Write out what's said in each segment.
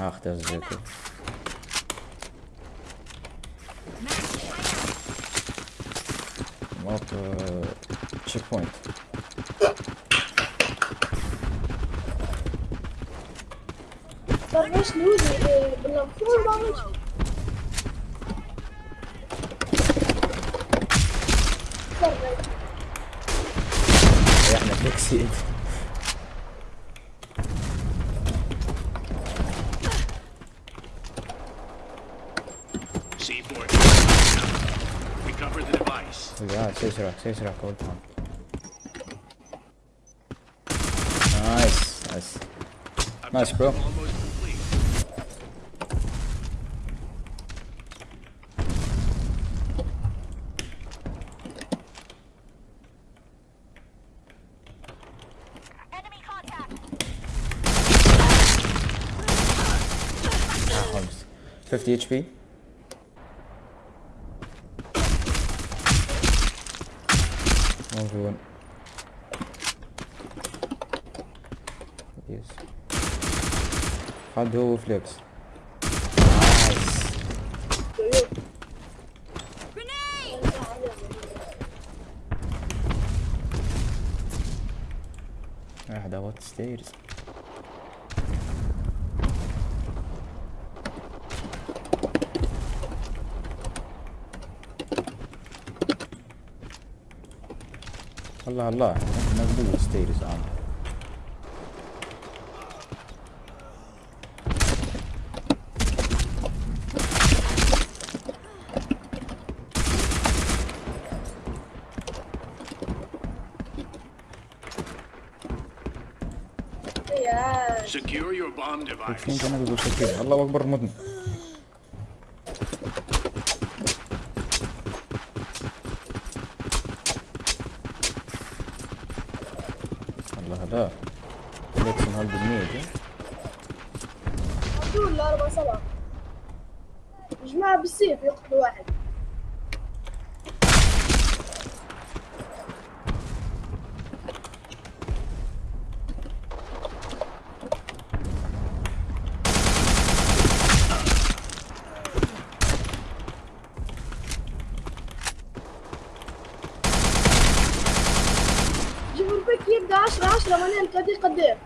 Ach achter zitten. Wat uh, checkpoint. Dat was nu de belangrijkste. Ja, dat ik zie het. ya ses bırak ses bırak korkma. Nice. Nice. Nice bro. Fifty HP. congruent. Yes. Hard do flips? Nice. Grenade! Ah, that was stairs. الله الله. نقبل ستيرز يا Secure your bomb device. الله أكبر مدن الله دول لا أربع سبعة. جماعة بالسيف يقتلوا واحد. يبدا 10 10 مانيل قد إيه قد إيه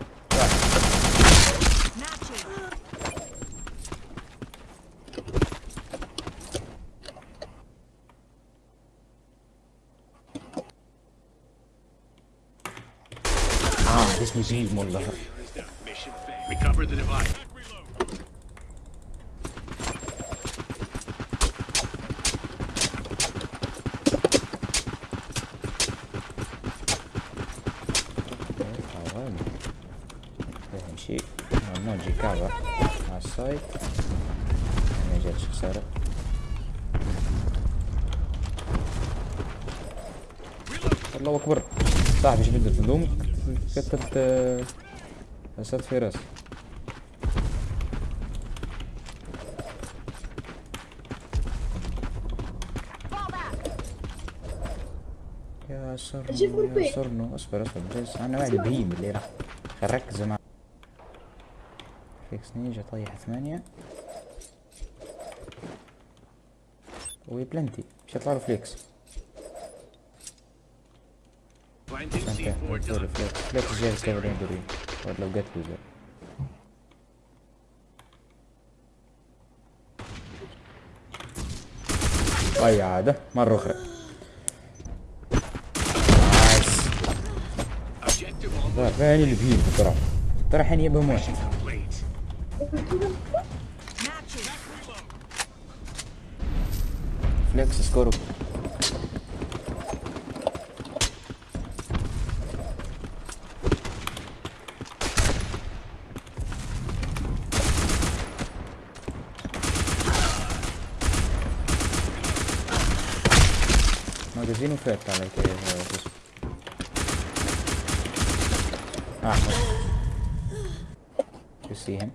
آه اسمي بيم والله Mission failed. Recover the device. ما نجي كعبة على السايت ما جاتش خسارة الله اكبر صاحبي بدك تلومك كتبت اسد في راس Fall back. يا سرنو يا. سرنو اصبر اصبر أنا واحد بهيم اللي راح ركز معي فيكس نيجا طيح ثمانية. وي بلنتي. مش يطلع فليكس Planting انت C4 سوري done. فليكس جاي كفرين دوري ولا لو جت له أي عادة مرة أخرى. نايس فين اللي بهيم ترى ترى الحين يبهم واحد Flex, skoro. Magazinul cred că ăla e sus. Ah, no. You see him?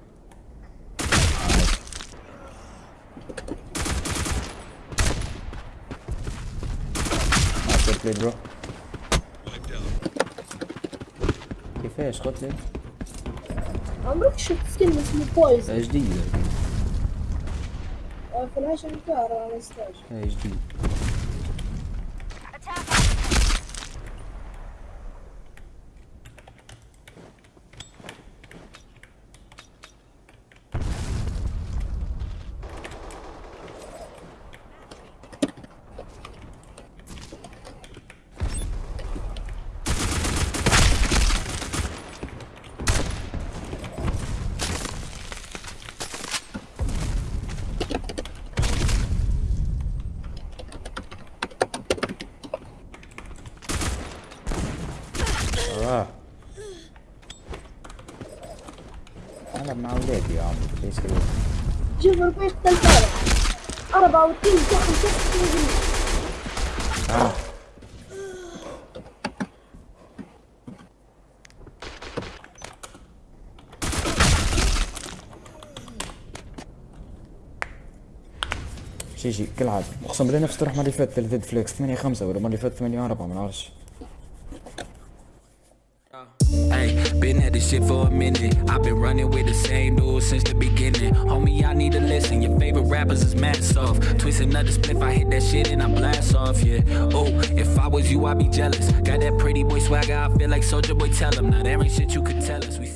Played bro. كيفاش قلت لي؟ عمرك شفت سكن اسمه بويزن جديدة فلاش انكار على ستاج هاي جديد آه العب مع اولادي يا عمري ليش كذا شوف البيت تلفالة أربعة وتين تحت تحت تعال شي شي كالعادة أقسم بالله نفس تروح مرة اللي فاتت ثلاثة فليكس. ثمانية خمسة ولا مرة اللي فاتت ثمانية أربعة ما نعرفش. Been at this shit for a minute. I've been running with the same dude since the beginning. Homie, y'all need to listen. Your favorite rappers is mad soft. Twist another spliff, I hit that shit and I blast off, yeah. Oh, if I was you, I'd be jealous. Got that pretty boy swagger, I feel like Soldier Boy, tell him. Now there ain't shit you could tell us. We